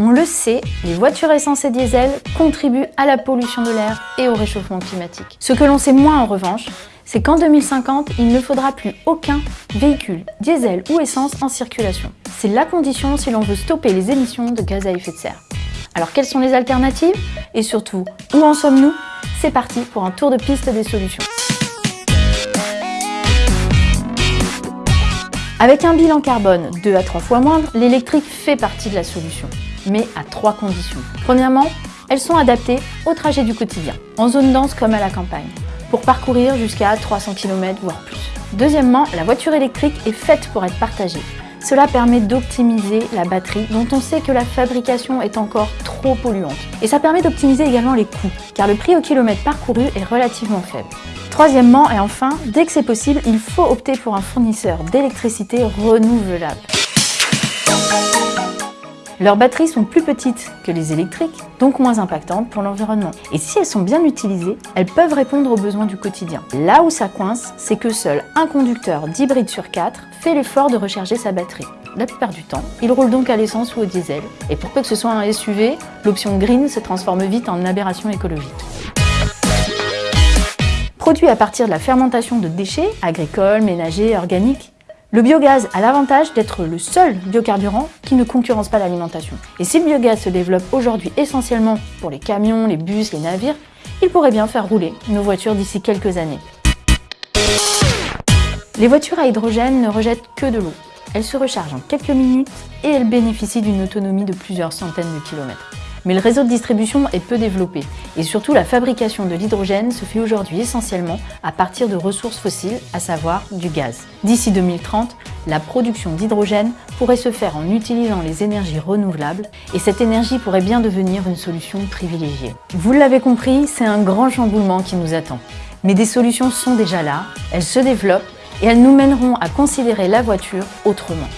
On le sait, les voitures essence et diesel contribuent à la pollution de l'air et au réchauffement climatique. Ce que l'on sait moins en revanche, c'est qu'en 2050, il ne faudra plus aucun véhicule, diesel ou essence en circulation. C'est la condition si l'on veut stopper les émissions de gaz à effet de serre. Alors quelles sont les alternatives? Et surtout, où en sommes-nous? C'est parti pour un tour de piste des solutions. Avec un bilan carbone 2 à 3 fois moindre, l'électrique fait partie de la solution, mais à trois conditions. Premièrement, elles sont adaptées au trajet du quotidien, en zone dense comme à la campagne, pour parcourir jusqu'à 300 km voire plus. Deuxièmement, la voiture électrique est faite pour être partagée. Cela permet d'optimiser la batterie dont on sait que la fabrication est encore trop polluante. Et ça permet d'optimiser également les coûts, car le prix au kilomètre parcouru est relativement faible. Troisièmement et enfin, dès que c'est possible, il faut opter pour un fournisseur d'électricité renouvelable. Leurs batteries sont plus petites que les électriques, donc moins impactantes pour l'environnement. Et si elles sont bien utilisées, elles peuvent répondre aux besoins du quotidien. Là où ça coince, c'est que seul un conducteur d'hybride sur quatre fait l'effort de recharger sa batterie. La plupart du temps, il roule donc à l'essence ou au diesel. Et pour peu que ce soit un SUV, l'option green se transforme vite en aberration écologique. Produit à partir de la fermentation de déchets, agricoles, ménagers, organiques, le biogaz a l'avantage d'être le seul biocarburant qui ne concurrence pas l'alimentation. Et si le biogaz se développe aujourd'hui essentiellement pour les camions, les bus, les navires, il pourrait bien faire rouler nos voitures d'ici quelques années. Les voitures à hydrogène ne rejettent que de l'eau. Elles se rechargent en quelques minutes et elles bénéficient d'une autonomie de plusieurs centaines de kilomètres. Mais le réseau de distribution est peu développé et surtout la fabrication de l'hydrogène se fait aujourd'hui essentiellement à partir de ressources fossiles, à savoir du gaz. D'ici 2030, la production d'hydrogène pourrait se faire en utilisant les énergies renouvelables et cette énergie pourrait bien devenir une solution privilégiée. Vous l'avez compris, c'est un grand chamboulement qui nous attend. Mais des solutions sont déjà là, elles se développent et elles nous mèneront à considérer la voiture autrement.